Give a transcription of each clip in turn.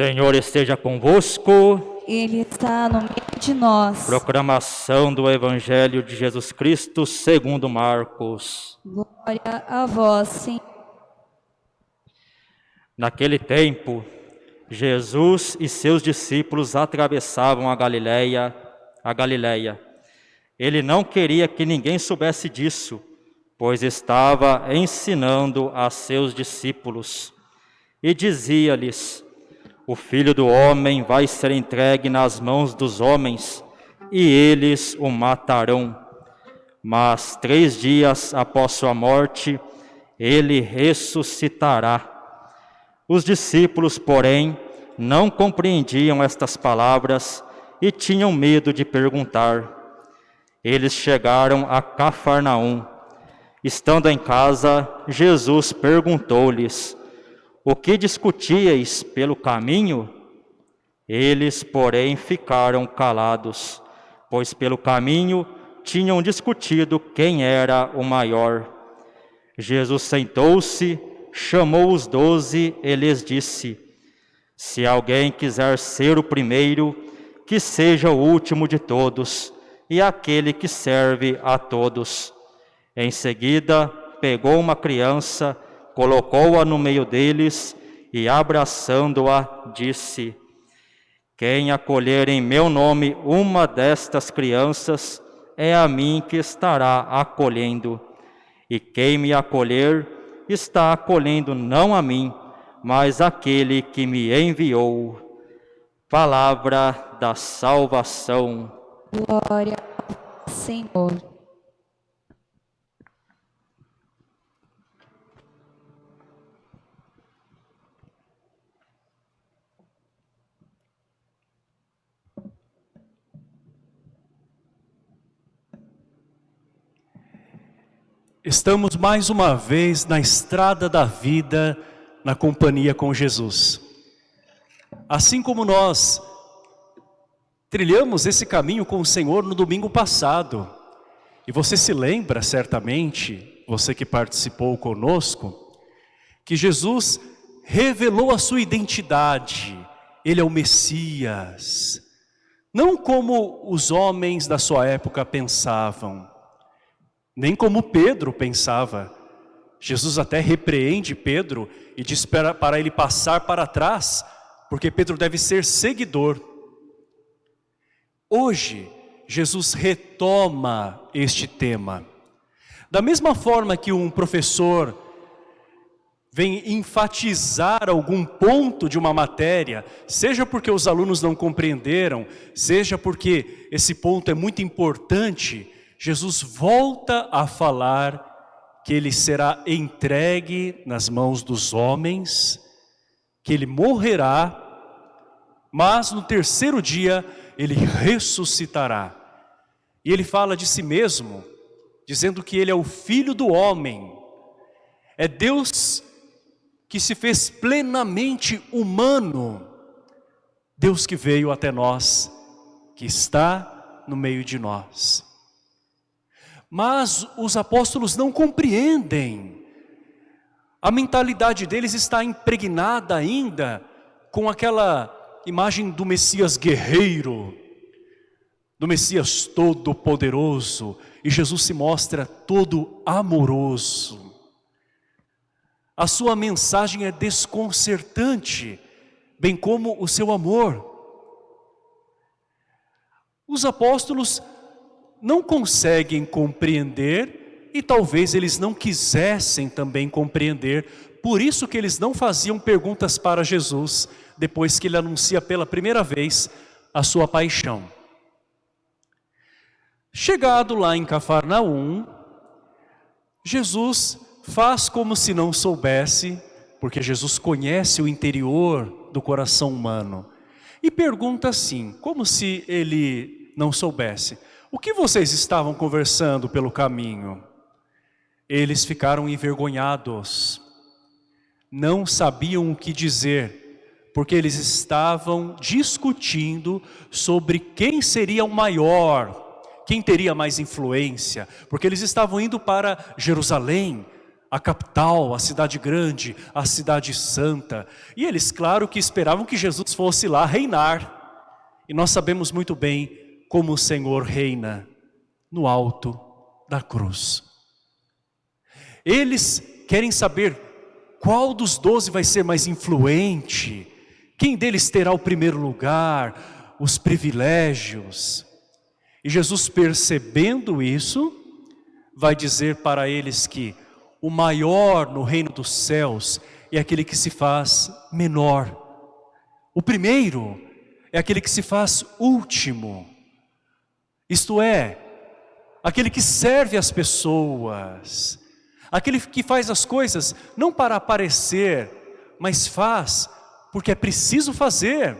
Senhor esteja convosco. Ele está no meio de nós. Proclamação do Evangelho de Jesus Cristo segundo Marcos. Glória a vós, Senhor. Naquele tempo, Jesus e seus discípulos atravessavam a Galileia, a Galileia. Ele não queria que ninguém soubesse disso, pois estava ensinando a seus discípulos. E dizia-lhes: O filho do homem vai ser entregue nas mãos dos homens, e eles o matarão. Mas três dias após sua morte, ele ressuscitará. Os discípulos, porém, não compreendiam estas palavras e tinham medo de perguntar. Eles chegaram a Cafarnaum. Estando em casa, Jesus perguntou-lhes: O que discutíeis pelo caminho? Eles, porém, ficaram calados, pois pelo caminho tinham discutido quem era o maior. Jesus sentou-se, chamou os doze e lhes disse: Se alguém quiser ser o primeiro, que seja o último de todos e aquele que serve a todos. Em seguida, pegou uma criança, colocou-a no meio deles e, abraçando-a, disse: Quem acolher em meu nome uma destas crianças, é a mim que estará acolhendo. E quem me acolher, está acolhendo não a mim, mas aquele que me enviou. Palavra da salvação. Glória ao Senhor. Estamos mais uma vez na estrada da vida, na companhia com Jesus. Assim como nós trilhamos esse caminho com o Senhor no domingo passado, e você se lembra certamente, você que participou conosco, que Jesus revelou a sua identidade, Ele é o Messias, não como os homens da sua época pensavam, nem como Pedro pensava. Jesus até repreende Pedro e diz para, ele passar para trás, porque Pedro deve ser seguidor. Hoje, Jesus retoma este tema. Da mesma forma que um professor vem enfatizar algum ponto de uma matéria, seja porque os alunos não compreenderam, seja porque esse ponto é muito importante, Jesus volta a falar que ele será entregue nas mãos dos homens, que ele morrerá, mas no terceiro dia ele ressuscitará. E ele fala de si mesmo, dizendo que ele é o filho do homem, é Deus que se fez plenamente humano, Deus que veio até nós, que está no meio de nós. Mas os apóstolos não compreendem. A mentalidade deles está impregnada ainda com aquela imagem do Messias guerreiro, do Messias todo poderoso, e Jesus se mostra todo amoroso. A sua mensagem é desconcertante, bem como o seu amor. Os apóstolos não conseguem compreender e talvez eles não quisessem também compreender, por isso que eles não faziam perguntas para Jesus depois que ele anuncia pela primeira vez a sua paixão. Chegado lá em Cafarnaum, Jesus faz como se não soubesse, porque Jesus conhece o interior do coração humano, e pergunta assim, como se ele não soubesse, o que vocês estavam conversando pelo caminho? Eles ficaram envergonhados, não sabiam o que dizer, porque eles estavam discutindo sobre quem seria o maior, quem teria mais influência, porque eles estavam indo para Jerusalém, a capital, a cidade grande, a cidade santa. E eles, claro, que esperavam que Jesus fosse lá reinar. E nós sabemos muito bem como o Senhor reina no alto da cruz. Eles querem saber qual dos doze vai ser mais influente, quem deles terá o primeiro lugar, os privilégios. E Jesus, percebendo isso, vai dizer para eles que o maior no reino dos céus é aquele que se faz menor. O primeiro é aquele que se faz último. Isto é, aquele que serve as pessoas, aquele que faz as coisas não para aparecer, mas faz porque é preciso fazer.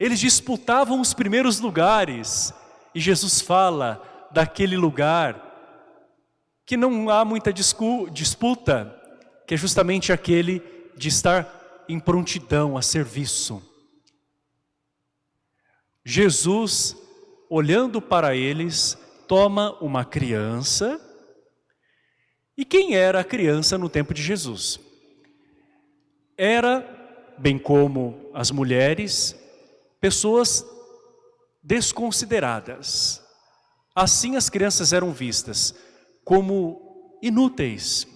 Eles disputavam os primeiros lugares e Jesus fala daquele lugar que não há muita disputa, que é justamente aquele de estar em prontidão a serviço. Jesus, olhando para eles, toma uma criança. E quem era a criança no tempo de Jesus? era, bem como as mulheres, pessoas desconsideradas. Assim as crianças eram vistas como inúteis.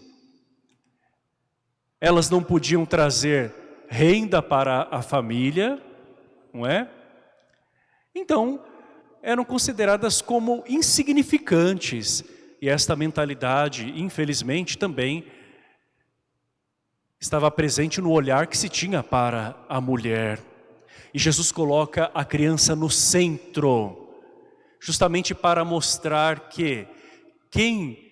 Elas não podiam trazer renda para a família, não é? Então, eram consideradas como insignificantes. E esta mentalidade, infelizmente, também estava presente no olhar que se tinha para a mulher. E Jesus coloca a criança no centro, justamente para mostrar que quem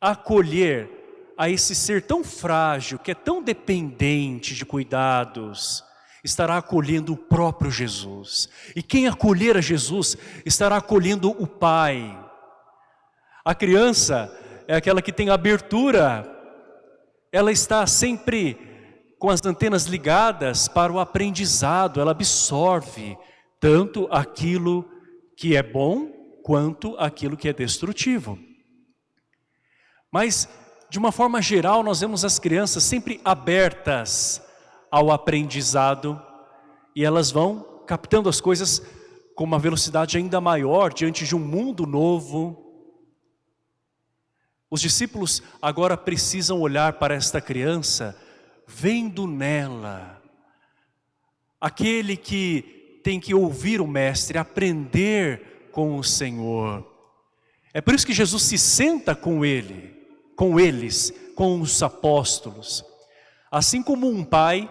acolher a esse ser tão frágil, que é tão dependente de cuidados, estará acolhendo o próprio Jesus. E quem acolher a Jesus estará acolhendo o Pai. A criança é aquela que tem abertura ela está sempre com as antenas ligadas para o aprendizado, ela absorve tanto aquilo que é bom quanto aquilo que é destrutivo. Mas, de uma forma geral, nós vemos as crianças sempre abertas ao aprendizado e elas vão captando as coisas com uma velocidade ainda maior diante de um mundo novo, os discípulos agora precisam olhar para esta criança, vendo nela aquele que tem que ouvir o Mestre, aprender com o Senhor. É por isso que Jesus se senta com ele, com eles, com os apóstolos. Assim como um pai,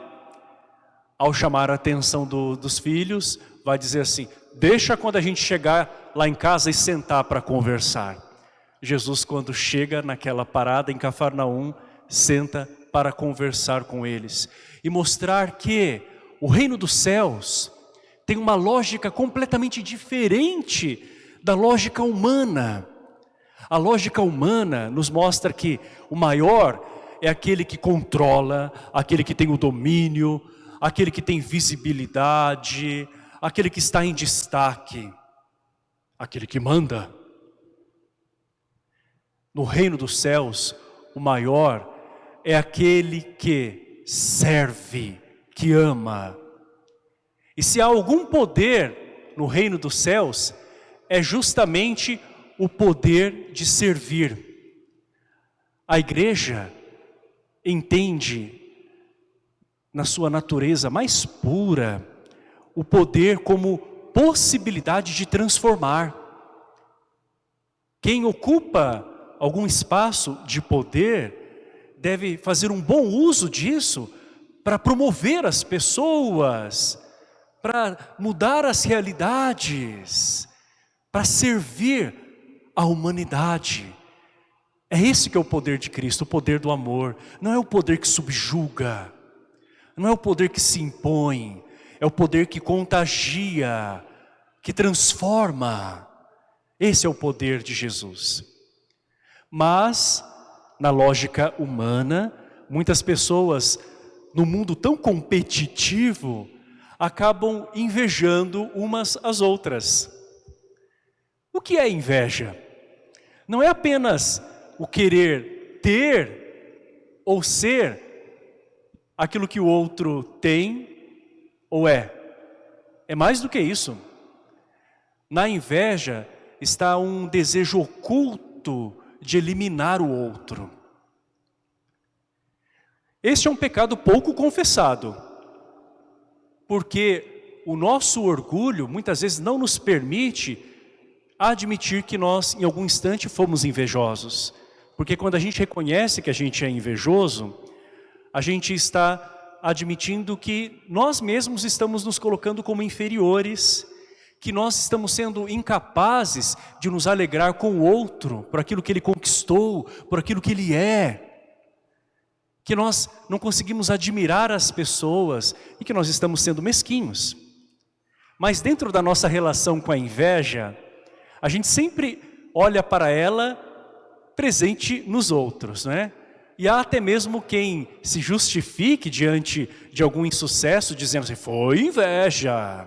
ao chamar a atenção do, dos filhos, vai dizer assim, deixa quando a gente chegar lá em casa e sentar para conversar. Jesus, quando chega naquela parada em Cafarnaum, senta para conversar com eles e mostrar que o reino dos céus tem uma lógica completamente diferente da lógica humana. A lógica humana nos mostra que o maior é aquele que controla, aquele que tem o domínio, aquele que tem visibilidade, aquele que está em destaque, aquele que manda. No reino dos céus, o maior é aquele que serve, que ama. E se há algum poder no reino dos céus, é justamente o poder de servir. A igreja entende, na sua natureza mais pura, o poder como possibilidade de transformar. Quem ocupa algum espaço de poder, deve fazer um bom uso disso para promover as pessoas, para mudar as realidades, para servir a humanidade. É esse que é o poder de Cristo, o poder do amor. Não é o poder que subjuga, não é o poder que se impõe, é o poder que contagia, que transforma. Esse é o poder de Jesus. Mas, na lógica humana, muitas pessoas, no mundo tão competitivo, acabam invejando umas às outras. O que é inveja? Não é apenas o querer ter ou ser aquilo que o outro tem ou é. É mais do que isso. Na inveja está um desejo oculto de eliminar o outro. Este é um pecado pouco confessado, porque o nosso orgulho muitas vezes não nos permite admitir que nós em algum instante fomos invejosos. Porque quando a gente reconhece que a gente é invejoso, a gente está admitindo que nós mesmos estamos nos colocando como inferiores, que nós estamos sendo incapazes de nos alegrar com o outro, por aquilo que ele conquistou, por aquilo que ele é. Que nós não conseguimos admirar as pessoas e que nós estamos sendo mesquinhos. Mas dentro da nossa relação com a inveja, a gente sempre olha para ela presente nos outros, não é? E há até mesmo quem se justifique diante de algum insucesso, dizendo assim, foi inveja,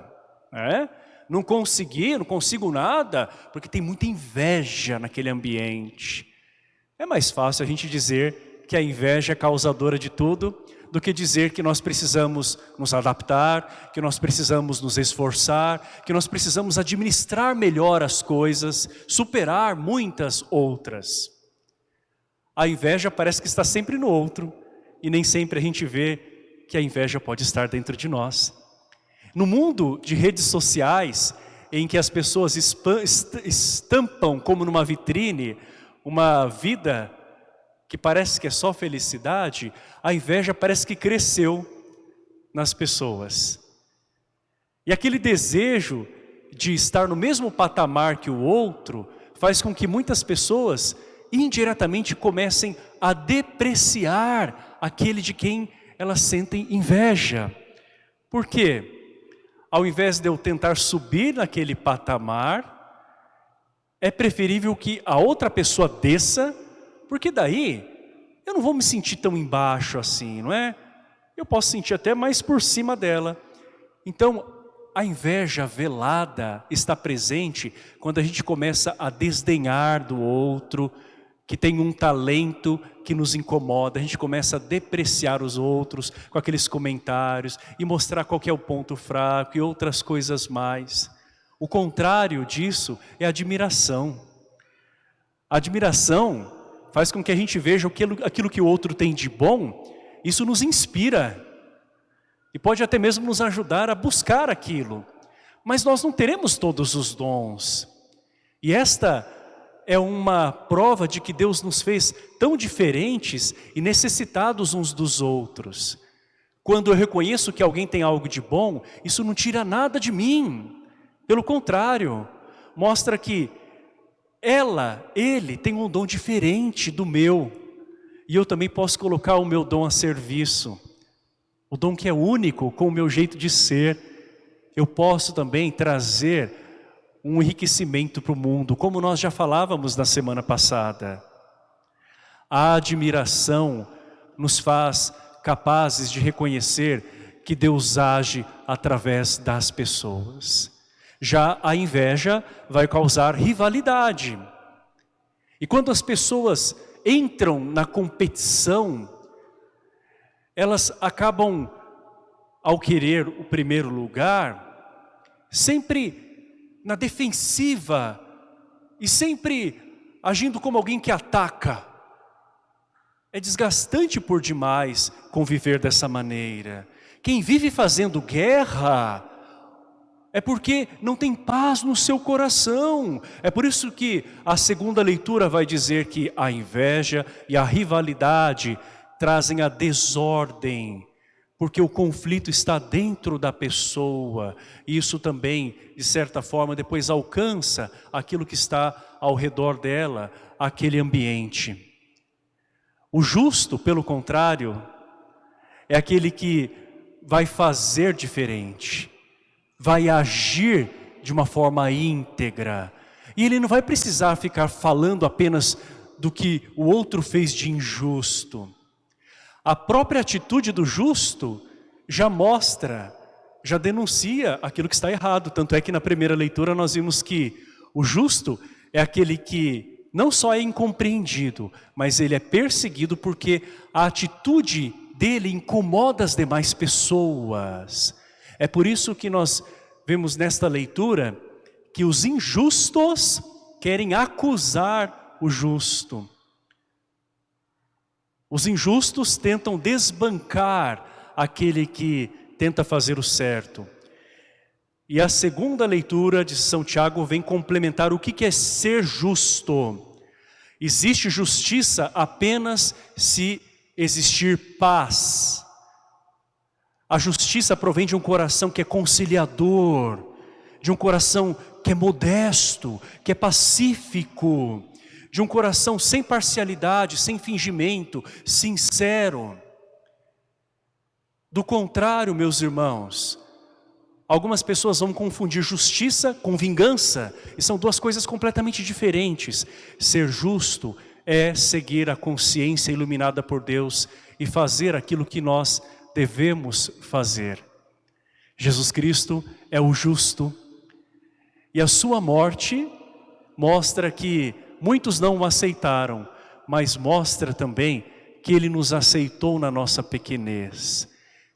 né? não consegui, não consigo nada, porque tem muita inveja naquele ambiente. É mais fácil a gente dizer que a inveja é causadora de tudo, do que dizer que nós precisamos nos adaptar, que nós precisamos nos esforçar, que nós precisamos administrar melhor as coisas, superar muitas outras. A inveja parece que está sempre no outro e nem sempre a gente vê que a inveja pode estar dentro de nós. No mundo de redes sociais, em que as pessoas estampam como numa vitrine uma vida que parece que é só felicidade, a inveja parece que cresceu nas pessoas. E aquele desejo de estar no mesmo patamar que o outro faz com que muitas pessoas indiretamente comecem a depreciar aquele de quem elas sentem inveja. Por quê? Ao invés de eu tentar subir naquele patamar, é preferível que a outra pessoa desça, porque daí eu não vou me sentir tão embaixo assim, não é? Eu posso sentir até mais por cima dela. Então, a inveja velada está presente quando a gente começa a desdenhar do outro, que tem um talento que nos incomoda, a gente começa a depreciar os outros com aqueles comentários e mostrar qual é o ponto fraco e outras coisas mais. O contrário disso é admiração. A admiração faz com que a gente veja aquilo, aquilo que o outro tem de bom, isso nos inspira e pode até mesmo nos ajudar a buscar aquilo. Mas nós não teremos todos os dons. E esta é uma prova de que Deus nos fez tão diferentes e necessitados uns dos outros. Quando eu reconheço que alguém tem algo de bom, isso não tira nada de mim. Pelo contrário, mostra que ela, ele, tem um dom diferente do meu. E eu também posso colocar o meu dom a serviço. O dom que é único com o meu jeito de ser. Eu posso também trazer um enriquecimento para o mundo, como nós já falávamos na semana passada. A admiração nos faz capazes de reconhecer que Deus age através das pessoas. Já a inveja vai causar rivalidade. E quando as pessoas entram na competição, elas acabam, ao querer o primeiro lugar, sempre na defensiva e sempre agindo como alguém que ataca. É desgastante por demais conviver dessa maneira. Quem vive fazendo guerra é porque não tem paz no seu coração. É por isso que a segunda leitura vai dizer que a inveja e a rivalidade trazem a desordem porque o conflito está dentro da pessoa. E isso também, de certa forma, depois alcança aquilo que está ao redor dela, aquele ambiente. O justo, pelo contrário, é aquele que vai fazer diferente, vai agir de uma forma íntegra. E ele não vai precisar ficar falando apenas do que o outro fez de injusto. A própria atitude do justo já mostra, já denuncia aquilo que está errado. Tanto é que na primeira leitura nós vimos que o justo é aquele que não só é incompreendido, mas ele é perseguido porque a atitude dele incomoda as demais pessoas. É por isso que nós vemos nesta leitura que os injustos querem acusar o justo. Os injustos tentam desbancar aquele que tenta fazer o certo. E a segunda leitura de São Tiago vem complementar o que é ser justo. Existe justiça apenas se existir paz. A justiça provém de um coração que é conciliador, de um coração que é modesto, que é pacífico, de um coração sem parcialidade, sem fingimento, sincero. Do contrário, meus irmãos, algumas pessoas vão confundir justiça com vingança, e são duas coisas completamente diferentes. Ser justo é seguir a consciência iluminada por Deus e fazer aquilo que nós devemos fazer. Jesus Cristo é o justo, e a sua morte mostra que muitos não o aceitaram, mas mostra também que Ele nos aceitou na nossa pequenez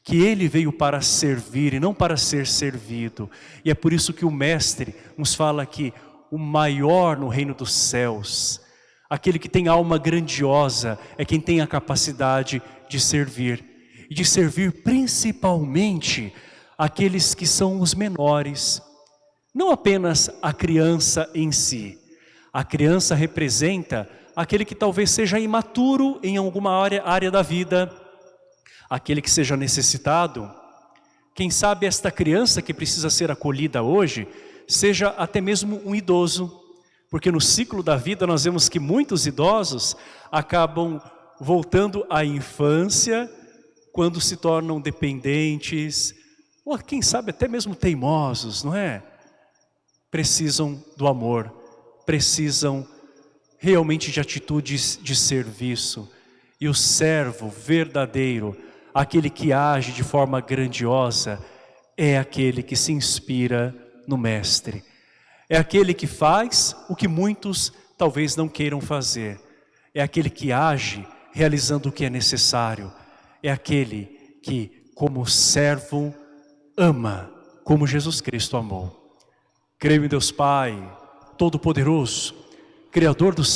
que ele veio para servir e não para ser servido. E é por isso que o mestre nos fala que o maior no reino dos céus, aquele que tem alma grandiosa, é quem tem a capacidade de servir. E de servir principalmente aqueles que são os menores. Não apenas a criança em si. A criança representa aquele que talvez seja imaturo em alguma área, área da vida, aquele que seja necessitado. Quem sabe esta criança que precisa ser acolhida hoje, seja até mesmo um idoso, porque no ciclo da vida nós vemos que muitos idosos acabam voltando à infância quando se tornam dependentes, ou quem sabe até mesmo teimosos, não é? Precisam do amor, precisam realmente de atitudes de serviço. E o servo verdadeiro aquele que age de forma grandiosa é aquele que se inspira no Mestre. É aquele que faz o que muitos talvez não queiram fazer. É aquele que age realizando o que é necessário. É aquele que, como servo, ama como Jesus Cristo amou. Creio em Deus Pai, Todo-Poderoso, Criador do céu